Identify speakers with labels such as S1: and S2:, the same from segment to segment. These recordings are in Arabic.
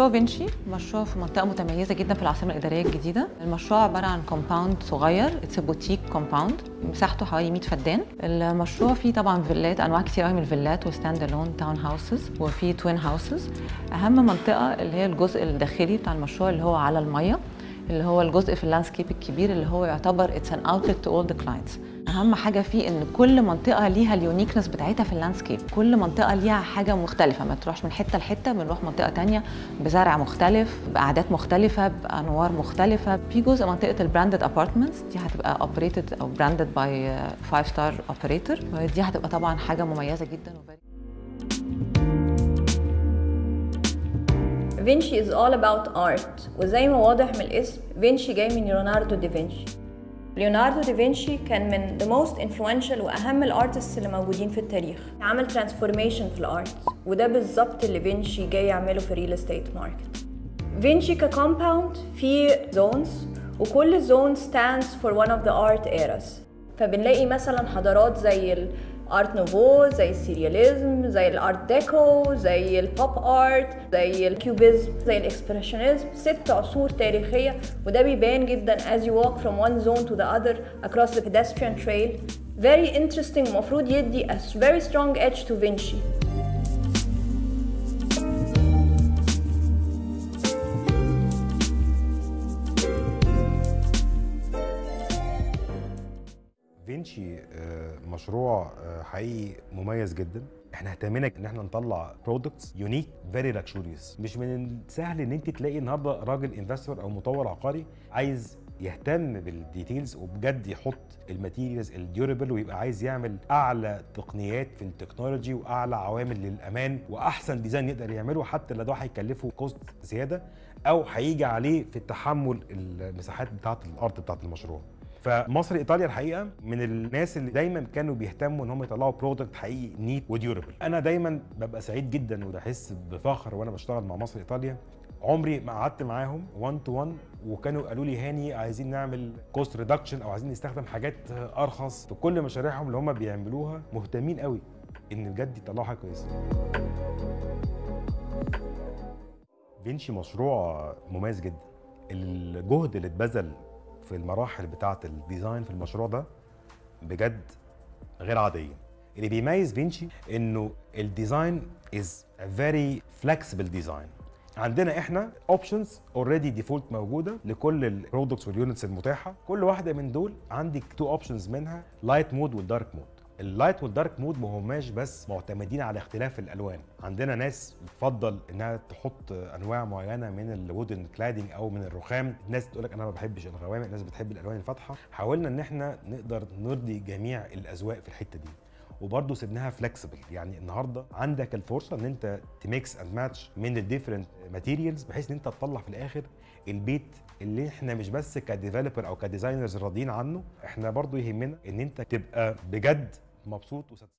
S1: مشروع فينشي مشروع في منطقة متميزة جدا في العاصمة الإدارية الجديدة. المشروع عبارة عن compound صغير it's boutique compound مساحته حوالي 100 فدان. المشروع فيه طبعا فيلات أنواع كتير قوي من الفيلات و stand-alone town houses وفيه twin houses أهم منطقة اللي هي الجزء الداخلي بتاع المشروع اللي هو على المية. اللي هو الجزء في ال landscape الكبير اللي هو يعتبر it's an outlet to all the clients أهم حاجة فيه إن كل منطقة ليها ال uniqueness بتاعتها في ال landscape كل منطقة ليها حاجة مختلفة. ما تروحش من حتة لحتة بنروح منطقة تانية بزرع مختلف بأعداد مختلفة بأنوار مختلفة. في جزء منطقة ال branded apartments دي هتبقى operated أو branded by 5 star operator ودي هتبقى طبعا حاجة مميزة جدا
S2: فينشي is all about art. وزي ما واضح من الاسم فينشي جاي من ليوناردو دافنشي ليوناردو دافنشي كان من the most influential وأهم ال artists اللي موجودين في التاريخ. عمل transformation في ال art وده بالظبط اللي فينشي جاي يعمله في ال real estate market فينشي ك compound فيه zones وكل zone stands for one of the art eras. فبنلاقي مثلا حضارات زي Art Nouveau زي ال surrealism زي ال Art Deco زي ال pop art زي ال cubism زي ال expressionism ست عصور تاريخيه وده بيبان جدا as you walk from one zone to the other across the pedestrian trail. Very interesting المفروض يدي a very strong edge to فينشي
S3: فينشي مشروع آه، حقيقي مميز جدا. إحنا اهتمينا إن إحنا نطلع products unique very luxurious مش من السهل إن أنت تلاقي النهارده راجل investor أو مطور عقاري عايز يهتم بال details وبجد يحط ال materials ال durable ويبقى عايز يعمل أعلى تقنيات في ال technology وأعلى عوامل للأمان وأحسن design يقدر يعمله حتى لو ده هيكلفه cost زيادة أو هيجي عليه في التحمل المساحات بتاعة الأرض بتاعة المشروع. فمصر إيطاليا الحقيقة من الناس اللي دايما كانوا بيهتموا إن هم يطلعوا product حقيقي neat و durable أنا دايما ببقى سعيد جدا وبحس بفخر وأنا بشتغل مع مصر إيطاليا. عمري ما قعدت معاهم 1 to 1 وكانوا قالوا لي هاني عايزين نعمل cost reduction أو عايزين نستخدم حاجات أرخص في كل مشاريعهم اللي هم بيعملوها. مهتمين قوي إن بجد يطلعوا حاجة كويسة. فينشي مشروع مميز جدا. الجهد اللي اتبذل في المراحل بتاعه ال design في المشروع ده بجد غير عادية. اللي بيميز فينشي إنه ال design is very flexible design عندنا إحنا options already default موجودة لكل ال products وال units المتاحة. كل واحدة من دول عندك two options منها light mode وال dark mode ال light وال dark mode ما هماش بس معتمدين على اختلاف الألوان. عندنا ناس بتفضل إنها تحط أنواع معينة من ال wooden cladding أو من الرخام. ناس تقول لك أنا ما بحبش الغوامق ناس بتحب الألوان الفاتحة. حاولنا إن إحنا نقدر نرضي جميع الأذواق في الحتة دي. وبرضه سيبناها flexible يعني النهارده عندك الفرصة إن أنت ت mix and match من ال different materials بحيث إن أنت تطلع في الآخر البيت اللي إحنا مش بس ك developer أو ك designers راضيين عنه إحنا برضه يهمنا إن أنت تبقى بجد مبسوط و satisfied.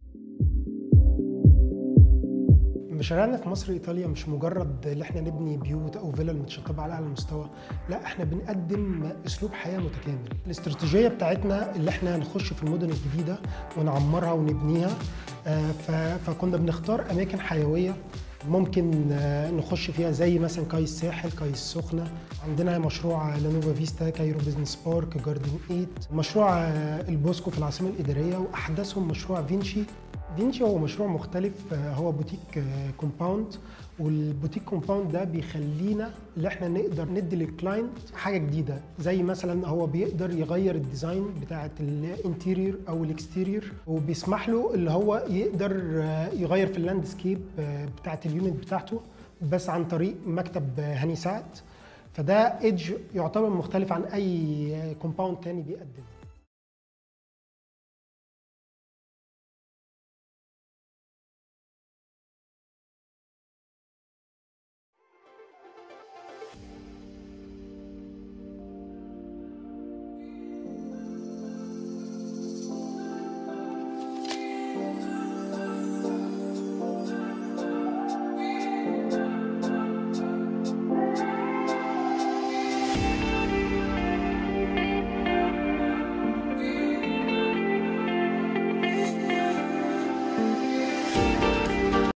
S4: مشاريعنا في مصر إيطاليا مش مجرد ان إحنا نبني بيوت أو فيلل متشطبة على أعلى مستوى لا إحنا بنقدم أسلوب حياة متكامل. الاستراتيجية بتاعتنا اللي إحنا نخش في المدن الجديدة ونعمرها ونبنيها آه، فكنا بنختار أماكن حيوية ممكن آه، نخش فيها زي مثلا كاي الساحل كاي السخنه عندنا مشروع La Nuova Vista Cairo Business Park Garden 8 مشروع آه، البوسكو في العاصمة الإدارية واحدثهم مشروع فينشي. فينشي هو مشروع مختلف آه، هو بوتيك آه، compound. وال boutique compound ده بيخلينا اللي إحنا نقدر ندي لل client حاجة جديدة. زي مثلا هو بيقدر يغير ال design بتاعة ال interior أو ال exterior وبيسمح له اللي هو يقدر آه، يغير في ال landscape بتاعة ال unit بتاعته بس عن طريق مكتب هاني سعد. فده edge يعتبر مختلف عن أي compound تاني بيقدم